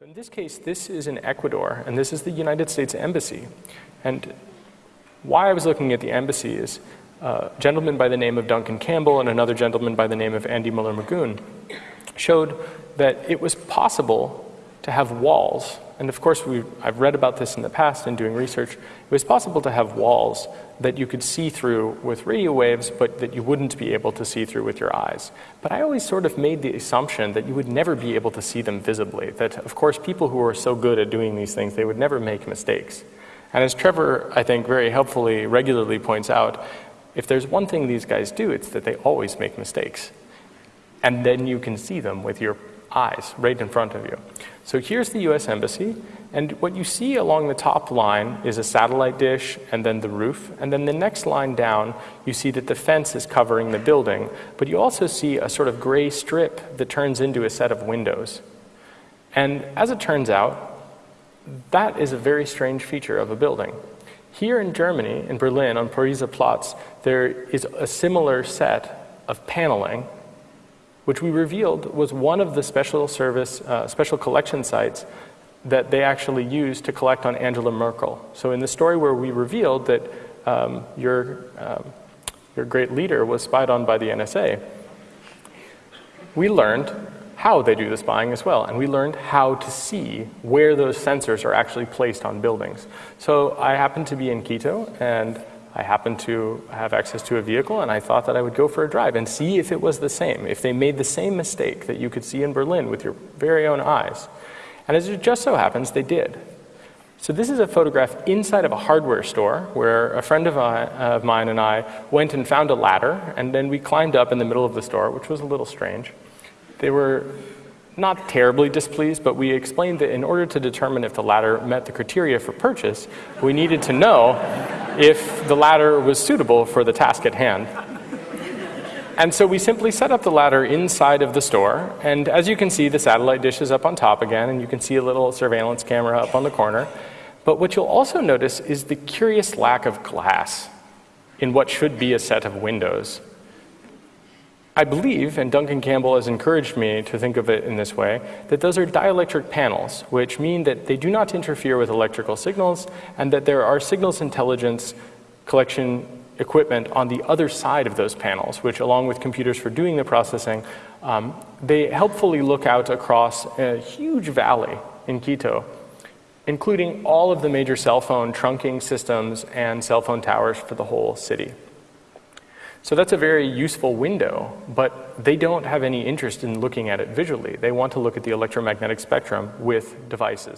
So in this case, this is in Ecuador, and this is the United States Embassy. And why I was looking at the embassy is uh, a gentleman by the name of Duncan Campbell and another gentleman by the name of Andy Müller-Maguhn showed that it was possible to have walls and of course, I've read about this in the past in doing research. It was possible to have walls that you could see through with radio waves, but that you wouldn't be able to see through with your eyes. But I always sort of made the assumption that you would never be able to see them visibly, that of course people who are so good at doing these things, they would never make mistakes. And as Trevor, I think, very helpfully, regularly points out, if there's one thing these guys do, it's that they always make mistakes. And then you can see them with your eyes right in front of you. So here's the US Embassy, and what you see along the top line is a satellite dish and then the roof, and then the next line down, you see that the fence is covering the building, but you also see a sort of gray strip that turns into a set of windows. And as it turns out, that is a very strange feature of a building. Here in Germany, in Berlin, on Pariser Platz, there is a similar set of paneling which we revealed was one of the special service, uh, special collection sites that they actually used to collect on Angela Merkel. So in the story where we revealed that um, your, um, your great leader was spied on by the NSA, we learned how they do the spying as well, and we learned how to see where those sensors are actually placed on buildings. So I happened to be in Quito, and I happened to have access to a vehicle and I thought that I would go for a drive and see if it was the same, if they made the same mistake that you could see in Berlin with your very own eyes. And as it just so happens, they did. So this is a photograph inside of a hardware store where a friend of, I, of mine and I went and found a ladder and then we climbed up in the middle of the store, which was a little strange. They were not terribly displeased, but we explained that in order to determine if the ladder met the criteria for purchase, we needed to know if the ladder was suitable for the task at hand. And so we simply set up the ladder inside of the store, and as you can see, the satellite dish is up on top again, and you can see a little surveillance camera up on the corner. But what you'll also notice is the curious lack of glass in what should be a set of windows. I believe, and Duncan Campbell has encouraged me to think of it in this way, that those are dielectric panels, which mean that they do not interfere with electrical signals and that there are signals intelligence collection equipment on the other side of those panels, which along with computers for doing the processing, um, they helpfully look out across a huge valley in Quito, including all of the major cell phone trunking systems and cell phone towers for the whole city. So that's a very useful window, but they don't have any interest in looking at it visually. They want to look at the electromagnetic spectrum with devices.